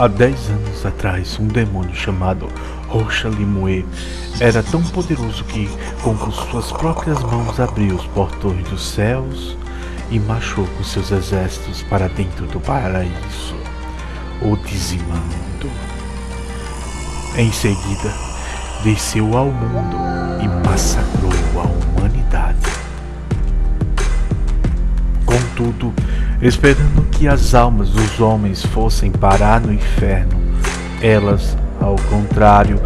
Há dez anos atrás, um demônio chamado Rocha Limue era tão poderoso que, com suas próprias mãos, abriu os portões dos céus e marchou com seus exércitos para dentro do paraíso, o dizimando. Em seguida, desceu ao mundo e massacrou a humanidade. Contudo, esperando que as almas dos homens fossem parar no inferno. Elas, ao contrário,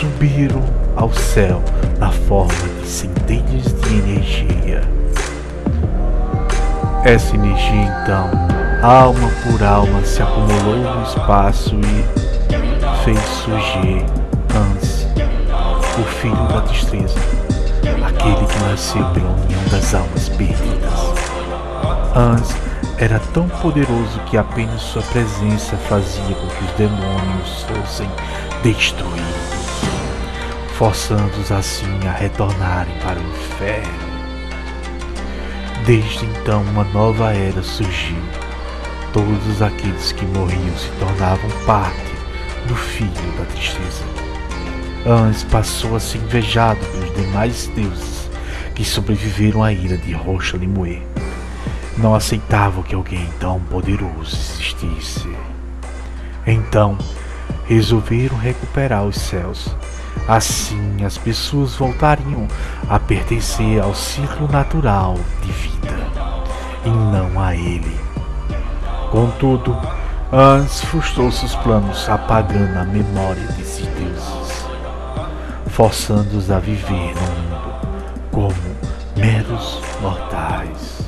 subiram ao céu na forma de centelhas de energia. Essa energia, então, alma por alma, se acumulou no espaço e fez surgir Hans, o filho da destreza, aquele que nasceu pela união das almas perdidas. Hans era tão poderoso que apenas sua presença fazia com que os demônios fossem destruídos, forçando-os assim a retornarem para o inferno. Desde então, uma nova era surgiu. Todos aqueles que morriam se tornavam parte do filho da tristeza. Ans passou a ser invejado pelos demais deuses que sobreviveram à ira de Rocha Limoe não aceitavam que alguém tão poderoso existisse. Então, resolveram recuperar os céus. Assim, as pessoas voltariam a pertencer ao ciclo natural de vida e não a ele. Contudo, Hans frustrou seus planos, apagando a memória desses deuses, forçando-os a viver no mundo como meros mortais.